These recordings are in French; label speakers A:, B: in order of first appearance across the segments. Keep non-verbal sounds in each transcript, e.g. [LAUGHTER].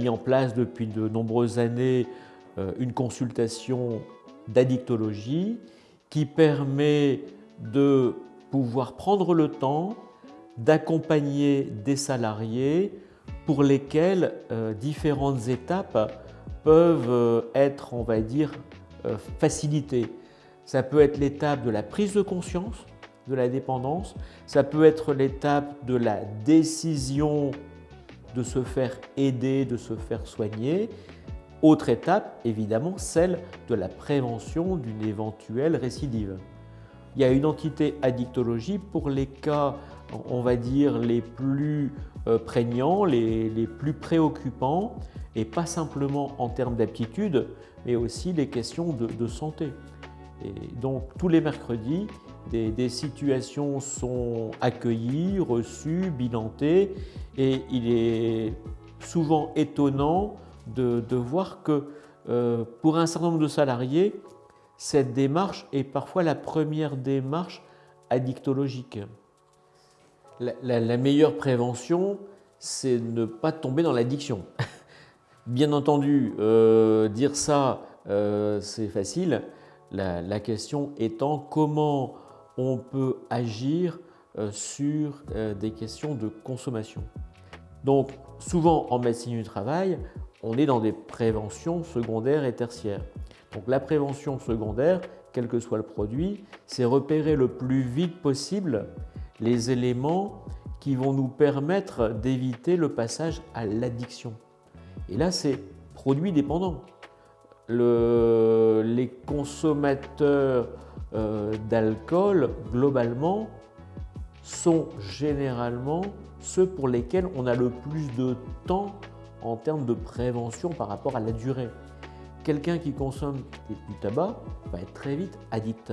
A: mis en place depuis de nombreuses années euh, une consultation d'addictologie qui permet de pouvoir prendre le temps d'accompagner des salariés pour lesquels euh, différentes étapes peuvent euh, être, on va dire, facilitées. Ça peut être l'étape de la prise de conscience de la dépendance, ça peut être l'étape de la décision de se faire aider, de se faire soigner. Autre étape, évidemment, celle de la prévention d'une éventuelle récidive. Il y a une entité addictologie pour les cas, on va dire, les plus euh, prégnants, les, plus préoccupants, et pas simplement en termes d'aptitude, mais aussi les questions de, santé. Et donc, tous les mercredis, des, situations sont accueillies, reçues, bilantées, et il est souvent étonnant de, voir que euh, pour un certain nombre de salariés, cette démarche est parfois la première démarche addictologique. La, meilleure prévention, c'est ne pas tomber dans l'addiction. [LAUGHS] Bien entendu, euh, dire ça, euh, c'est facile. La, question étant comment on peut agir sur des questions de consommation. Donc, souvent en médecine du travail, on est dans des préventions secondaires et tertiaires. Donc la prévention secondaire, quel que soit le produit, c'est repérer le plus vite possible les éléments qui vont nous permettre d'éviter le passage à l'addiction. Et là, c'est produit dépendant. les consommateurs euh, d'alcool, globalement, sont généralement ceux pour lesquels on a le plus de temps en termes de prévention par rapport à la durée. Quelqu'un qui consomme du tabac va être très vite addict.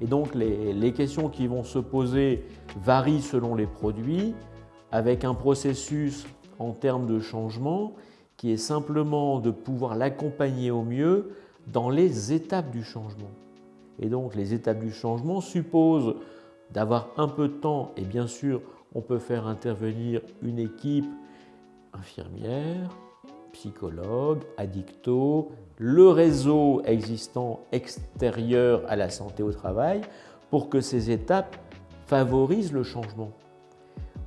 A: Et donc les, questions qui vont se poser varient selon les produits, avec un processus en termes de changement qui est simplement de pouvoir l'accompagner au mieux dans les étapes du changement. Et donc les étapes du changement supposent d'avoir un peu de temps et bien sûr on peut faire intervenir une équipe infirmière, psychologue, addicto, le réseau existant extérieur à la santé au travail pour que ces étapes favorisent le changement.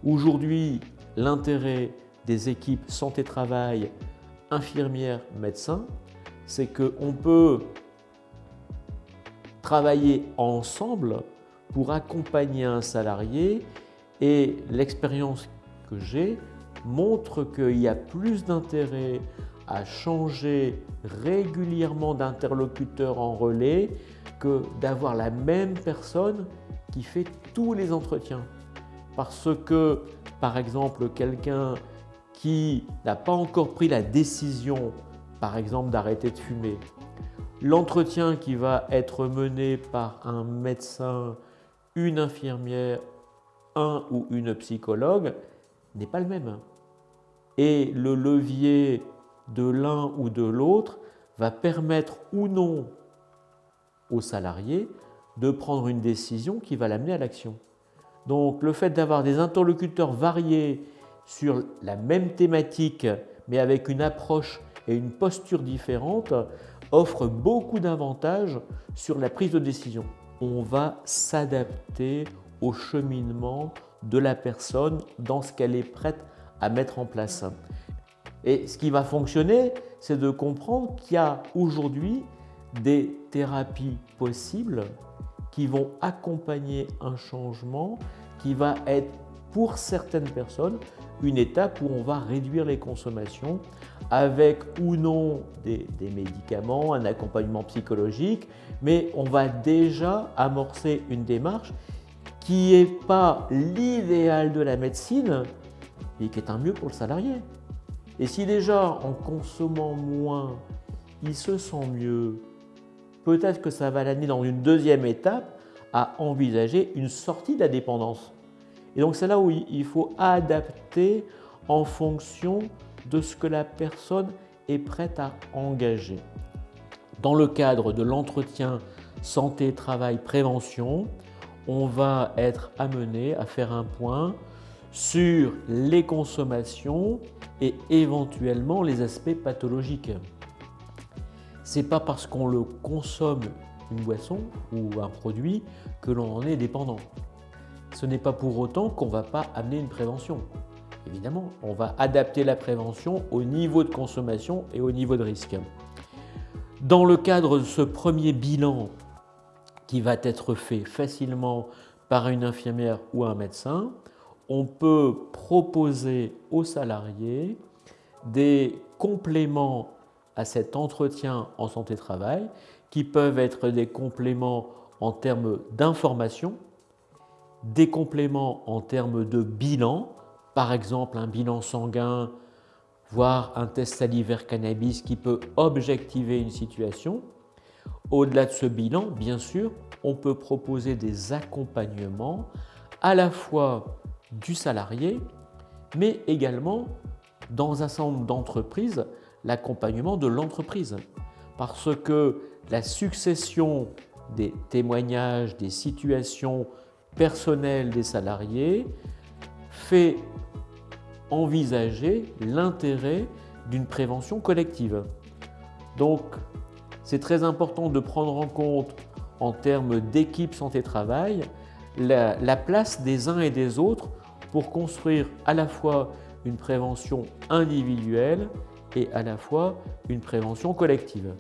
A: Aujourd'hui, l'intérêt des équipes santé-travail, infirmières, médecins, c'est qu'on peut travailler ensemble pour accompagner un salarié et l'expérience que j'ai montre qu'il y a plus d'intérêt à changer régulièrement d'interlocuteur en relais que d'avoir la même personne qui fait tous les entretiens. Parce que, par exemple, quelqu'un qui n'a pas encore pris la décision, par exemple, d'arrêter de fumer, l'entretien qui va être mené par un médecin, une infirmière, un ou une psychologue, n'est pas le même et le levier de l'un ou de l'autre va permettre ou non au salarié de prendre une décision qui va l'amener à l'action. Donc le fait d'avoir des interlocuteurs variés sur la même thématique mais avec une approche et une posture différente offre beaucoup d'avantages sur la prise de décision. On va s'adapter au cheminement de la personne dans ce qu'elle est prête à mettre en place. Et ce qui va fonctionner, c'est de comprendre qu'il y a aujourd'hui des thérapies possibles qui vont accompagner un changement qui va être pour certaines personnes une étape où on va réduire les consommations avec ou non des, médicaments, un accompagnement psychologique, mais on va déjà amorcer une démarche qui n'est pas l'idéal de la médecine, et qui est un mieux pour le salarié. Et si déjà en consommant moins, il se sent mieux, peut-être que ça va l'amener dans une deuxième étape à envisager une sortie de la dépendance. Et donc c'est là où il faut adapter en fonction de ce que la personne est prête à engager. Dans le cadre de l'entretien santé, travail, prévention, on va être amené à faire un point sur les consommations et éventuellement les aspects pathologiques. C'est pas parce qu'on le consomme une boisson ou un produit que l'on en est dépendant. Ce n'est pas pour autant qu'on ne va pas amener une prévention. Évidemment, on va adapter la prévention au niveau de consommation et au niveau de risque. Dans le cadre de ce premier bilan qui va être fait facilement par une infirmière ou un médecin, on peut proposer aux salariés des compléments à cet entretien en santé-travail qui peuvent être des compléments en termes d'information, des compléments en termes de bilan, par exemple un bilan sanguin, voire un test salivaire cannabis qui peut objectiver une situation. Au-delà de ce bilan, bien sûr, on peut proposer des accompagnements à la fois du salarié, mais également dans un certain nombre d'entreprises, l'accompagnement de l'entreprise. Parce que la succession des témoignages, des situations personnelles des salariés fait envisager l'intérêt d'une prévention collective. Donc, c'est très important de prendre en compte, en termes d'équipe santé-travail, la, place des uns et des autres pour construire à la fois une prévention individuelle et à la fois une prévention collective.